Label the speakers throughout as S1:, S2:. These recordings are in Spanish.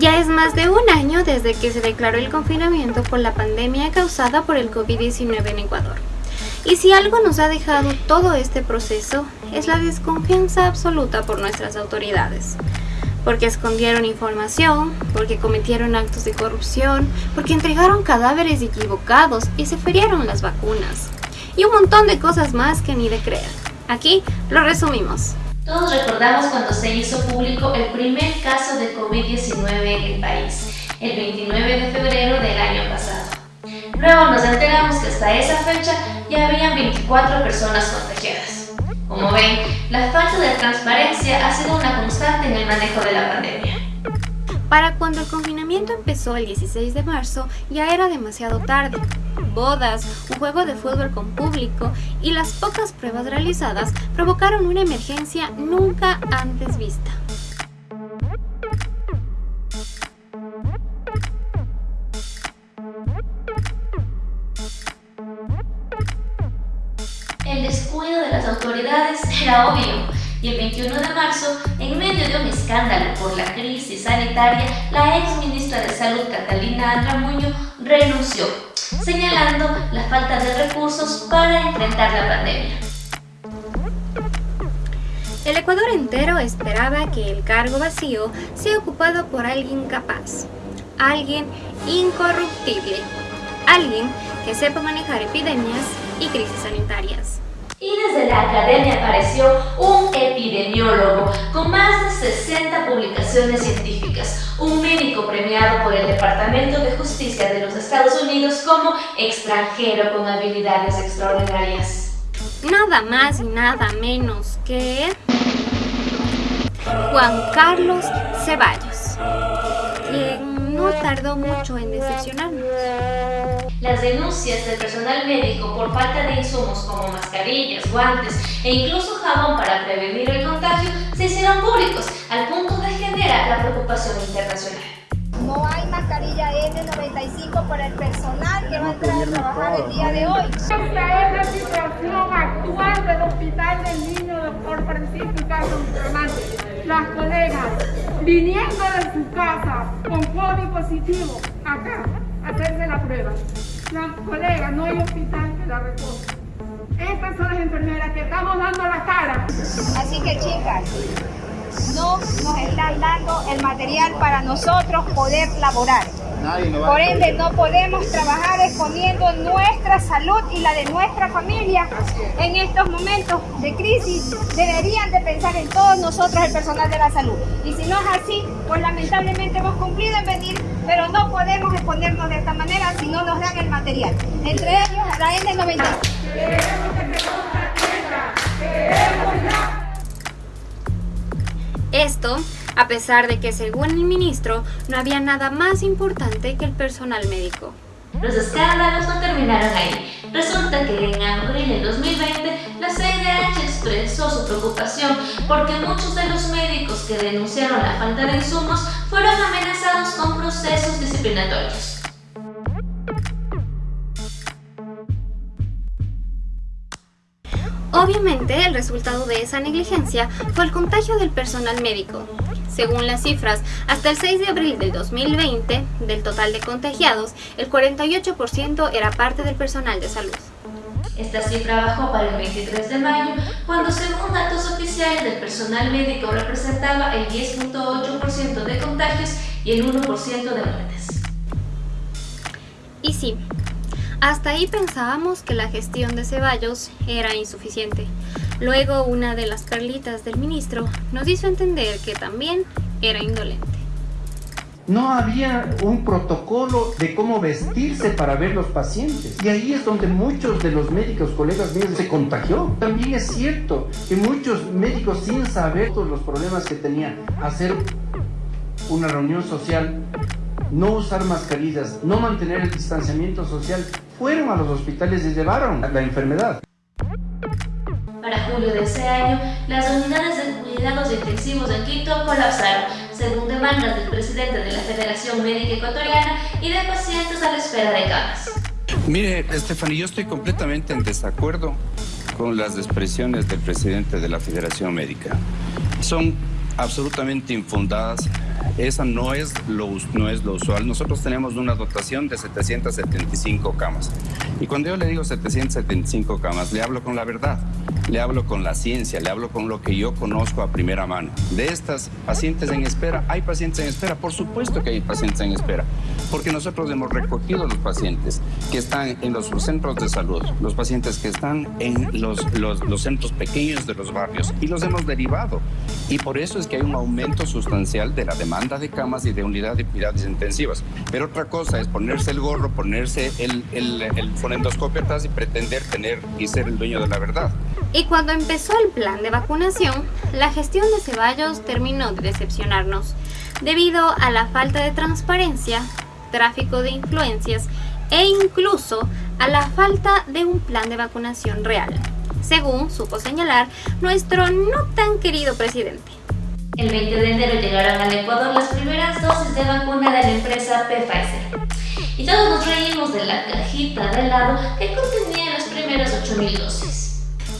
S1: Ya es más de un año desde que se declaró el confinamiento por la pandemia causada por el COVID-19 en Ecuador. Y si algo nos ha dejado todo este proceso es la desconfianza absoluta por nuestras autoridades. Porque escondieron información, porque cometieron actos de corrupción, porque entregaron cadáveres equivocados y se ferieron las vacunas. Y un montón de cosas más que ni de creer. Aquí lo resumimos.
S2: Todos recordamos cuando se hizo público el primer caso de COVID-19 en el país, el 29 de febrero del año pasado. Luego nos enteramos que hasta esa fecha ya habían 24 personas contagiadas. Como ven, la falta de transparencia ha sido una constante en el manejo de la pandemia.
S1: Para cuando el confinamiento empezó el 16 de marzo, ya era demasiado tarde. Bodas, un juego de fútbol con público y las pocas pruebas realizadas provocaron una emergencia nunca antes vista.
S2: El descuido de las autoridades era obvio y el 21 de marzo, en medio de un escándalo por la crisis sanitaria, la ex ministra de Salud Catalina Andramuño renunció, señalando la falta de recursos para enfrentar la pandemia.
S1: El Ecuador entero esperaba que el cargo vacío sea ocupado por alguien capaz, alguien incorruptible, alguien que sepa manejar epidemias y crisis sanitarias.
S2: Y desde la academia apareció un epidemiólogo con más de 60 publicaciones científicas, un médico premiado por el Departamento de Justicia de los Estados Unidos como extranjero con habilidades extraordinarias.
S1: Nada más y nada menos que... Juan Carlos Ceballos, quien no tardó mucho en decepcionarnos.
S2: Las denuncias del personal médico por falta de insumos como mascarillas, guantes e incluso jabón para prevenir el contagio se hicieron públicos al punto de generar la preocupación internacional.
S3: No hay mascarilla N95 para el personal que va a entrar a trabajar el día de hoy.
S4: Esta es la situación actual del Hospital del Niño Doctor Francisco Carlos Bustamante. Las colegas viniendo de su casa con COVID positivo acá hacerse la prueba. Las colegas, no hay hospital que la recoja. Estas son las enfermeras que estamos dando la cara.
S3: Así que chicas, no nos están dando el material para nosotros poder laborar. Por ende, no podemos trabajar exponiendo nuestra salud y la de nuestra familia en estos momentos de crisis. Deberían de pensar en todos nosotros, el personal de la salud. Y si no es así, pues lamentablemente hemos cumplido en venir, pero no podemos exponernos de esta manera si no nos dan el material. Entre ellos, la N95.
S1: Esto a pesar de que según el ministro no había nada más importante que el personal médico.
S2: Los escándalos no terminaron ahí. Resulta que en abril de 2020 la CIDH expresó su preocupación porque muchos de los médicos que denunciaron la falta de insumos fueron amenazados con procesos disciplinatorios.
S1: Obviamente, el resultado de esa negligencia fue el contagio del personal médico. Según las cifras, hasta el 6 de abril del 2020, del total de contagiados, el 48% era parte del personal de salud.
S2: Esta cifra bajó para el 23 de mayo, cuando según datos oficiales del personal médico representaba el 10.8% de contagios y el 1% de muertes.
S1: Y sí, hasta ahí pensábamos que la gestión de Ceballos era insuficiente. Luego una de las perlitas del ministro nos hizo entender que también era indolente.
S5: No había un protocolo de cómo vestirse para ver los pacientes. Y ahí es donde muchos de los médicos, colegas míos, se contagió. También es cierto que muchos médicos sin saber todos los problemas que tenían, hacer una reunión social, no usar mascarillas, no mantener el distanciamiento social, fueron a los hospitales y llevaron la enfermedad.
S2: Para julio de ese año, las unidades de cuidados intensivos en Quito colapsaron, según demandas del presidente de la Federación Médica Ecuatoriana y de pacientes a la espera de camas.
S6: Mire, Estefany, yo estoy completamente en desacuerdo con las expresiones del presidente de la Federación Médica. Son absolutamente infundadas Esa no es, lo, no es lo usual. Nosotros tenemos una dotación de 775 camas. Y cuando yo le digo 775 camas, le hablo con la verdad, le hablo con la ciencia, le hablo con lo que yo conozco a primera mano. De estas pacientes en espera, ¿hay pacientes en espera? Por supuesto que hay pacientes en espera, porque nosotros hemos recogido los pacientes que están en los centros de salud, los pacientes que están en los, los, los centros pequeños de los barrios y los hemos derivado. Y por eso es que hay un aumento sustancial de la demanda de camas y de unidades de cuidados intensivas. Pero otra cosa es ponerse el gorro, ponerse el, el, el fonendoscopio atrás y pretender tener y ser el dueño de la verdad.
S1: Y cuando empezó el plan de vacunación, la gestión de Ceballos terminó de decepcionarnos, debido a la falta de transparencia, tráfico de influencias e incluso a la falta de un plan de vacunación real, según supo señalar nuestro no tan querido presidente.
S2: El 20 de enero llegaron al Ecuador las primeras dosis de vacuna de la empresa Pfizer. Y todos nos reímos de la cajita de helado que contenía las primeras 8.000 dosis.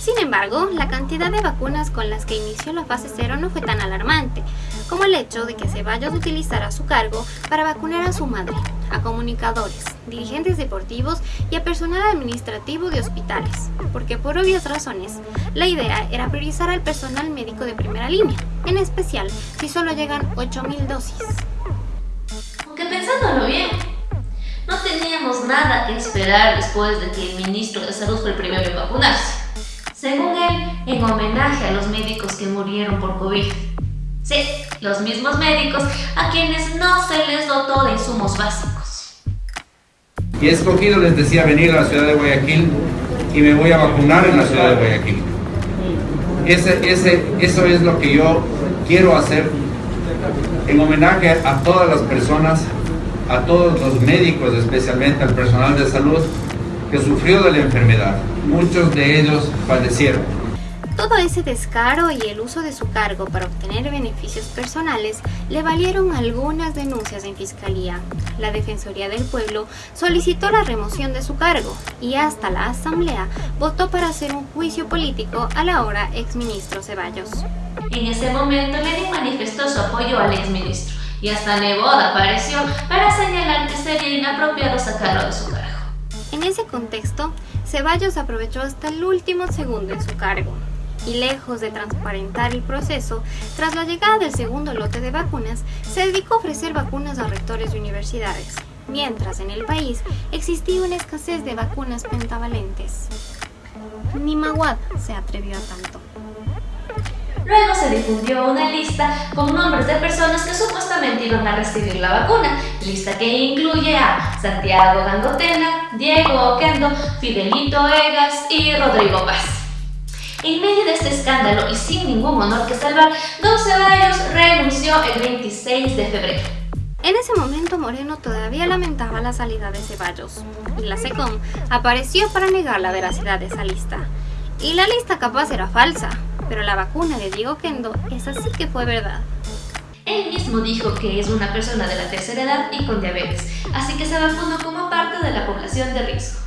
S1: Sin embargo, la cantidad de vacunas con las que inició la fase 0 no fue tan alarmante, como el hecho de que Ceballos utilizara su cargo para vacunar a su madre, a comunicadores, dirigentes deportivos y a personal administrativo de hospitales, porque por obvias razones, la idea era priorizar al personal médico de primera línea, en especial si solo llegan 8.000 dosis.
S2: Aunque pensándolo bien, no teníamos nada que esperar después de que el ministro de Salud fue el primero en vacunarse según él, en homenaje a los médicos que murieron por COVID. Sí, los mismos médicos a quienes no se les dotó de insumos básicos.
S7: Y escogido, les decía, venir a la ciudad de Guayaquil y me voy a vacunar en la ciudad de Guayaquil. Ese, ese, eso es lo que yo quiero hacer en homenaje a todas las personas, a todos los médicos, especialmente al personal de salud que sufrió de la enfermedad. Muchos de ellos fallecieron.
S1: Todo ese descaro y el uso de su cargo para obtener beneficios personales le valieron algunas denuncias en fiscalía. La Defensoría del Pueblo solicitó la remoción de su cargo y hasta la Asamblea votó para hacer un juicio político al ahora exministro Ceballos.
S2: En ese momento Lenin manifestó su apoyo al exministro y hasta Neboda apareció para señalar que sería inapropiado sacarlo de su cargo.
S1: En ese contexto, Ceballos aprovechó hasta el último segundo en su cargo y lejos de transparentar el proceso, tras la llegada del segundo lote de vacunas, se dedicó a ofrecer vacunas a rectores de universidades, mientras en el país existía una escasez de vacunas pentavalentes. Ni Maguad se atrevió a tanto.
S2: Luego se difundió una lista con nombres de personas que supuestamente iban a recibir la vacuna, lista que incluye a Santiago Gangotena, Diego Oquendo, Fidelito Egas y Rodrigo Paz. En medio de este escándalo y sin ningún honor que salvar, Don Ceballos renunció el 26 de febrero.
S1: En ese momento Moreno todavía lamentaba la salida de Ceballos y la SECOM apareció para negar la veracidad de esa lista. Y la lista capaz era falsa, pero la vacuna de Diego Kendo, esa sí que fue verdad.
S2: Él mismo dijo que es una persona de la tercera edad y con diabetes, así que se vacunó como parte de la población de riesgo.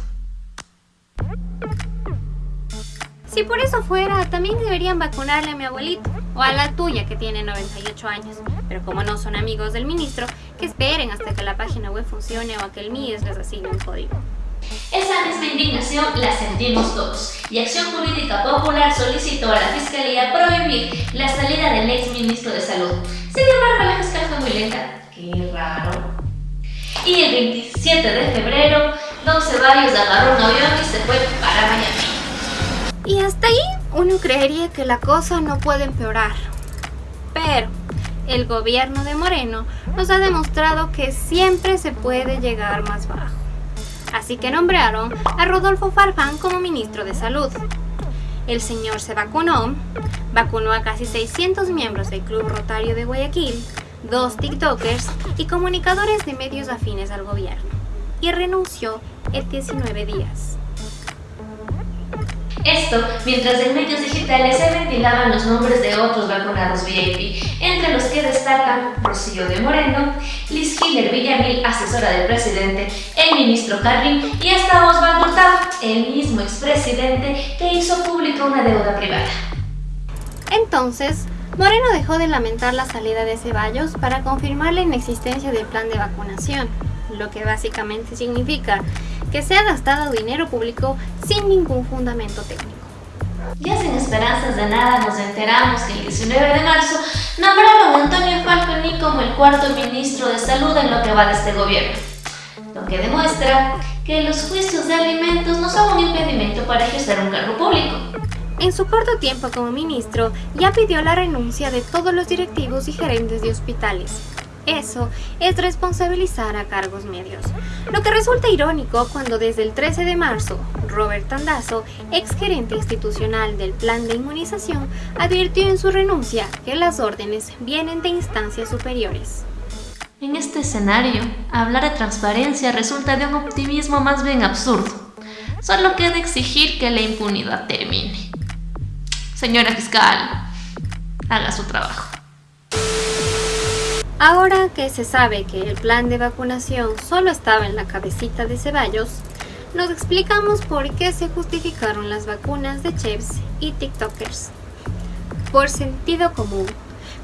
S1: Si por eso fuera, también deberían vacunarle a mi abuelito, o a la tuya que tiene 98 años. Pero como no son amigos del ministro, que esperen hasta que la página web funcione o a que el MIES les asigne un código.
S2: Esa misma indignación la sentimos todos y Acción Política Popular solicitó a la Fiscalía prohibir la salida del ex ministro de Salud. Sin embargo, la fiscal fue muy lenta. Qué raro. Y el 27 de febrero, Don Ceballos agarró un avión y se fue para Miami.
S1: Y hasta ahí uno creería que la cosa no puede empeorar. Pero el gobierno de Moreno nos ha demostrado que siempre se puede llegar más bajo así que nombraron a Rodolfo Farfán como ministro de Salud. El señor se vacunó, vacunó a casi 600 miembros del Club Rotario de Guayaquil, dos TikTokers y comunicadores de medios afines al gobierno, y renunció en 19 días.
S2: Esto mientras en medios digitales se ventilaban los nombres de otros vacunados VIP, entre los que destacan Rocío de Moreno, Liz Hiller Villamil, asesora del presidente, el ministro Carlin y hasta Osvaldo Hurtado, el mismo expresidente que hizo pública una deuda privada.
S1: Entonces, Moreno dejó de lamentar la salida de Ceballos para confirmar la inexistencia del plan de vacunación, lo que básicamente significa que se ha gastado dinero público sin ningún fundamento técnico.
S2: Ya sin esperanzas de nada nos enteramos que el 19 de marzo nombraron a Antonio Falconi como el cuarto ministro de salud en lo que va de este gobierno, lo que demuestra que los juicios de alimentos no son un impedimento para ejercer un cargo público.
S1: En su corto tiempo como ministro, ya pidió la renuncia de todos los directivos y gerentes de hospitales, eso es responsabilizar a cargos medios. Lo que resulta irónico cuando desde el 13 de marzo, Robert Tandazo, ex gerente institucional del plan de inmunización, advirtió en su renuncia que las órdenes vienen de instancias superiores.
S2: En este escenario, hablar de transparencia resulta de un optimismo más bien absurdo. Solo queda exigir que la impunidad termine. Señora fiscal, haga su trabajo.
S1: Ahora que se sabe que el plan de vacunación solo estaba en la cabecita de Ceballos, nos explicamos por qué se justificaron las vacunas de chefs y TikTokers. Por sentido común,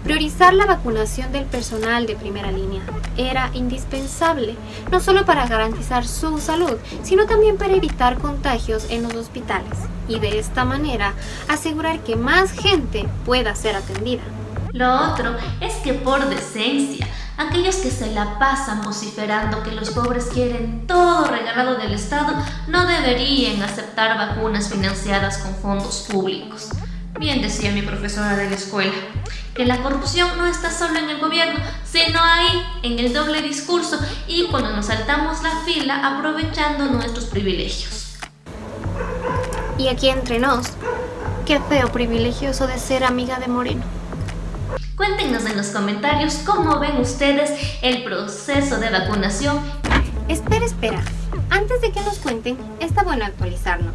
S1: priorizar la vacunación del personal de primera línea era indispensable, no solo para garantizar su salud, sino también para evitar contagios en los hospitales y de esta manera asegurar que más gente pueda ser atendida.
S2: Lo otro es que por decencia, aquellos que se la pasan vociferando que los pobres quieren todo regalado del Estado no deberían aceptar vacunas financiadas con fondos públicos. Bien decía mi profesora de la escuela, que la corrupción no está solo en el gobierno, sino ahí, en el doble discurso y cuando nos saltamos la fila aprovechando nuestros privilegios.
S1: Y aquí entre nos, qué feo privilegioso de ser amiga de Moreno.
S2: Cuéntenos en los comentarios cómo ven ustedes el proceso de vacunación.
S1: Espera, espera. Antes de que nos cuenten, está bueno actualizarnos.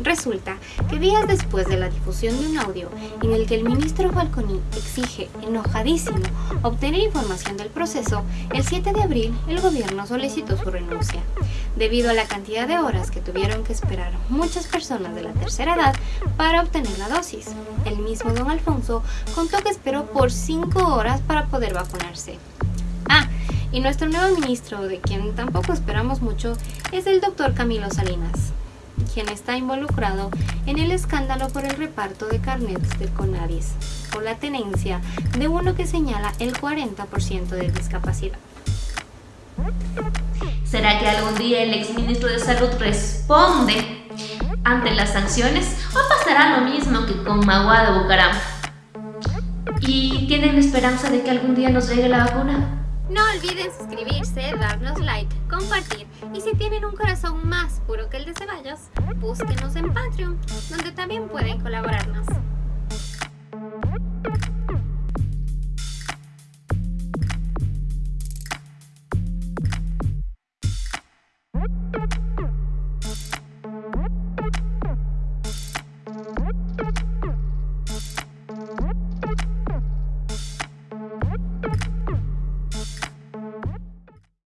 S1: Resulta que días después de la difusión de un audio en el que el ministro Falconi exige, enojadísimo, obtener información del proceso, el 7 de abril el gobierno solicitó su renuncia, debido a la cantidad de horas que tuvieron que esperar muchas personas de la tercera edad para obtener la dosis. El mismo don Alfonso contó que esperó por 5 horas para poder vacunarse. Ah, y nuestro nuevo ministro, de quien tampoco esperamos mucho, es el doctor Camilo Salinas quien está involucrado en el escándalo por el reparto de carnets del CONADIS, con la tenencia de uno que señala el 40% de discapacidad.
S2: ¿Será que algún día el exministro de Salud responde ante las sanciones o pasará lo mismo que con Magua de Bucaram? ¿Y tienen esperanza de que algún día nos llegue la vacuna?
S1: No olviden suscribirse, darnos like, compartir y si tienen un corazón más puro que el de Ceballos, búsquenos en Patreon, donde también pueden colaborarnos.